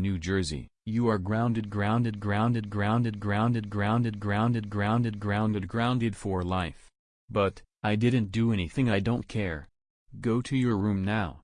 New Jersey. You are grounded grounded grounded grounded grounded grounded grounded grounded grounded grounded for life. But, I didn't do anything I don't care. Go to your room now.